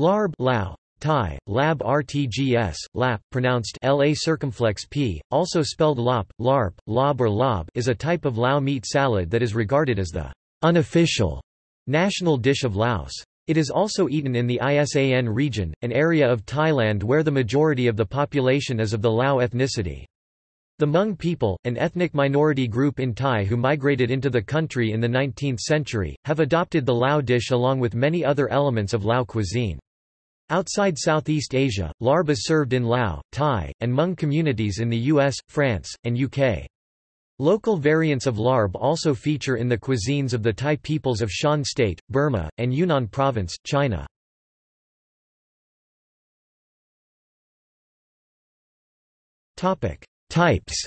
Larb Lao, Thai, lab rtgs, lap, pronounced la circumflex p, also spelled lop, larp, lob or lob is a type of Lao meat salad that is regarded as the unofficial national dish of Laos. It is also eaten in the Isan region, an area of Thailand where the majority of the population is of the Lao ethnicity. The Hmong people, an ethnic minority group in Thai who migrated into the country in the 19th century, have adopted the Lao dish along with many other elements of Lao cuisine. Outside Southeast Asia, larb is served in Lao, Thai, and Hmong communities in the US, France, and UK. Local variants of larb also feature in the cuisines of the Thai peoples of Shan State, Burma, and Yunnan Province, China. Types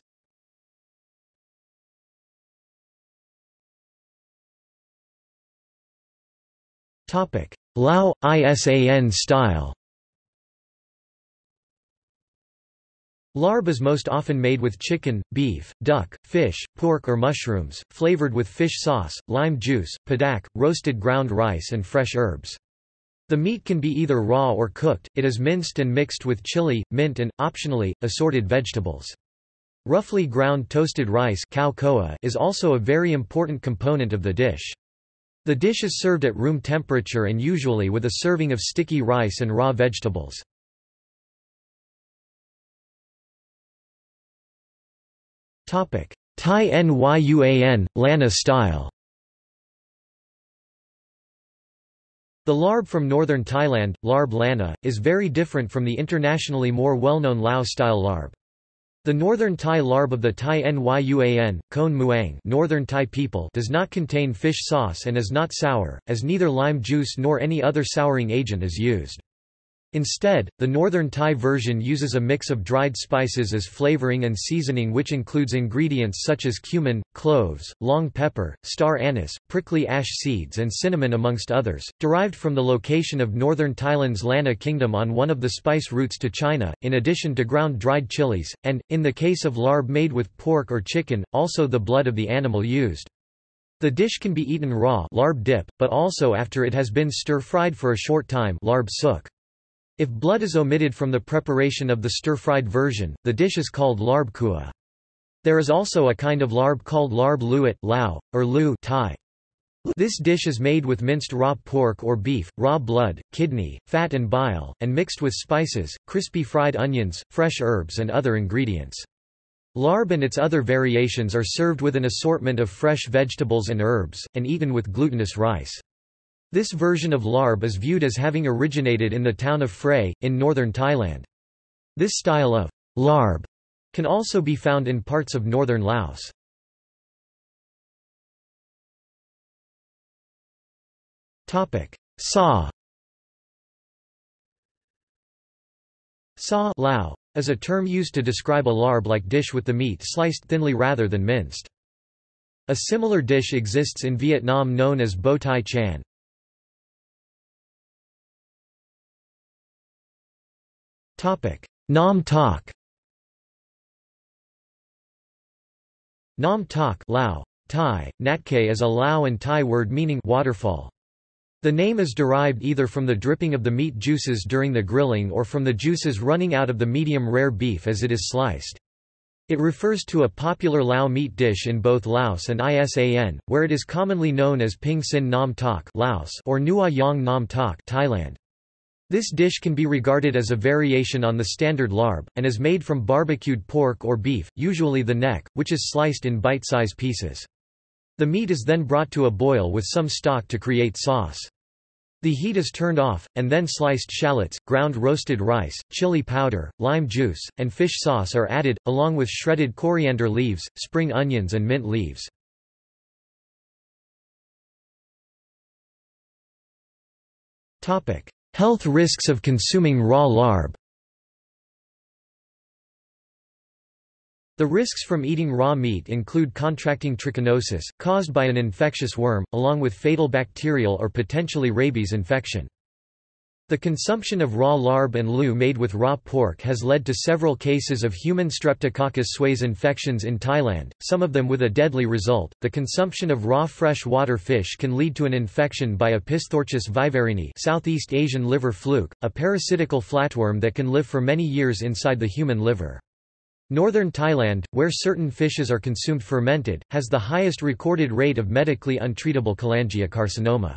Lao, ISAN style Larb is most often made with chicken, beef, duck, fish, pork or mushrooms, flavored with fish sauce, lime juice, padaek, roasted ground rice and fresh herbs. The meat can be either raw or cooked, it is minced and mixed with chili, mint and, optionally, assorted vegetables. Roughly ground toasted rice is also a very important component of the dish. The dish is served at room temperature and usually with a serving of sticky rice and raw vegetables. Thai Nyuan, Lanna style The larb from northern Thailand, larb lanna, is very different from the internationally more well-known Lao-style larb. The northern Thai larb of the Thai Nyuan, Khon Muang northern Thai people does not contain fish sauce and is not sour, as neither lime juice nor any other souring agent is used. Instead, the northern Thai version uses a mix of dried spices as flavoring and seasoning which includes ingredients such as cumin, cloves, long pepper, star anise, prickly ash seeds and cinnamon amongst others, derived from the location of northern Thailand's Lanna kingdom on one of the spice routes to China, in addition to ground dried chilies, and, in the case of larb made with pork or chicken, also the blood of the animal used. The dish can be eaten raw larb dip, but also after it has been stir-fried for a short time larb sook. If blood is omitted from the preparation of the stir-fried version, the dish is called larb kua. There is also a kind of larb called larb luat lao, or lu thai. This dish is made with minced raw pork or beef, raw blood, kidney, fat and bile, and mixed with spices, crispy fried onions, fresh herbs and other ingredients. Larb and its other variations are served with an assortment of fresh vegetables and herbs, and eaten with glutinous rice. This version of larb is viewed as having originated in the town of Phrae, in northern Thailand. This style of larb can also be found in parts of northern Laos. Sa Sa Lao, is a term used to describe a larb-like dish with the meat sliced thinly rather than minced. A similar dish exists in Vietnam known as bo tai chan. Nam Tok Nam Tok Lao, Thai, Natke is a Lao and Thai word meaning waterfall. The name is derived either from the dripping of the meat juices during the grilling or from the juices running out of the medium rare beef as it is sliced. It refers to a popular Lao meat dish in both Laos and ISAN, where it is commonly known as Ping Sin Nam Tok Laos or Nua Yang Nam Tok Thailand. This dish can be regarded as a variation on the standard larb, and is made from barbecued pork or beef, usually the neck, which is sliced in bite-size pieces. The meat is then brought to a boil with some stock to create sauce. The heat is turned off, and then sliced shallots, ground roasted rice, chili powder, lime juice, and fish sauce are added, along with shredded coriander leaves, spring onions and mint leaves. Health risks of consuming raw larb The risks from eating raw meat include contracting trichinosis, caused by an infectious worm, along with fatal bacterial or potentially rabies infection. The consumption of raw larb and loo made with raw pork has led to several cases of human Streptococcus suis infections in Thailand, some of them with a deadly result. The consumption of raw fresh water fish can lead to an infection by Opisthorchis viverrini, Southeast Asian liver fluke, a parasitical flatworm that can live for many years inside the human liver. Northern Thailand, where certain fishes are consumed fermented, has the highest recorded rate of medically untreatable cholangiocarcinoma.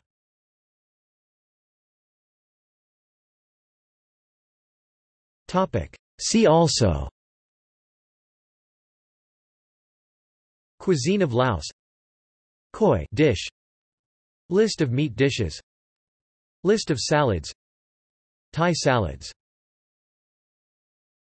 See also. Cuisine of Laos. Koi dish. List of meat dishes. List of salads. Thai salads